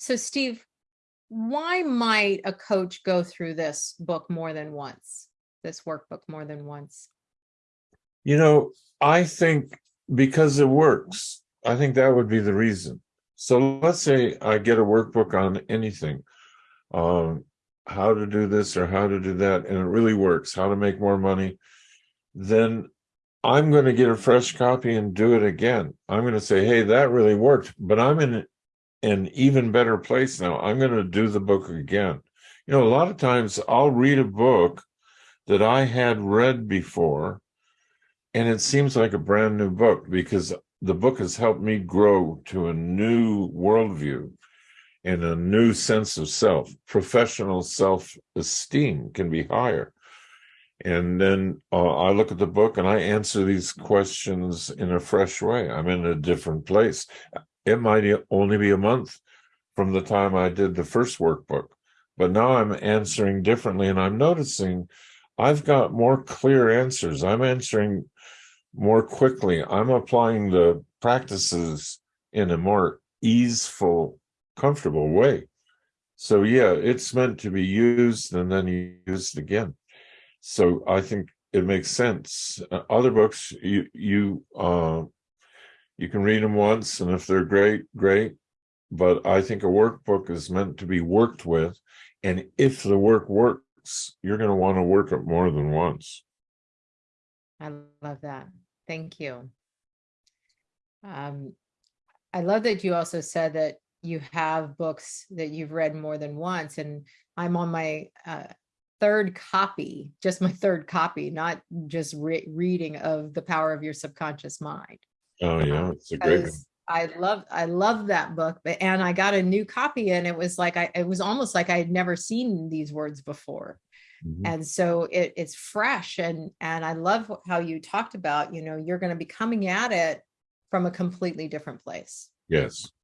So Steve, why might a coach go through this book more than once? This workbook more than once? You know, I think because it works, I think that would be the reason. So let's say I get a workbook on anything, um, how to do this or how to do that, and it really works, how to make more money. Then I'm going to get a fresh copy and do it again. I'm going to say, hey, that really worked, but I'm in an even better place now. I'm going to do the book again. You know, a lot of times I'll read a book that I had read before and it seems like a brand new book because the book has helped me grow to a new worldview and a new sense of self. Professional self esteem can be higher. And then uh, I look at the book and I answer these questions in a fresh way. I'm in a different place. It might only be a month from the time I did the first workbook, but now I'm answering differently and I'm noticing I've got more clear answers. I'm answering more quickly. I'm applying the practices in a more easeful, comfortable way. So yeah, it's meant to be used and then used again. So I think it makes sense. Uh, other books, you you uh, you can read them once, and if they're great, great. But I think a workbook is meant to be worked with, and if the work works, you're going to want to work it more than once. I love that. Thank you. Um, I love that you also said that you have books that you've read more than once, and I'm on my uh, third copy, just my third copy, not just re reading of The Power of Your Subconscious Mind. Oh yeah, it's a great one. I love, I love that book, but, and I got a new copy and it was like, I, it was almost like I had never seen these words before. Mhm. And so it, it's fresh and, and I love how you talked about, you know, you're going to be coming at it from a completely different place. Yes,